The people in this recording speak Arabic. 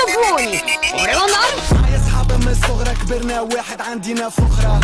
شوفوني ورينا معايا صحاب من الصغرى كبرنا واحد عندنا فخرة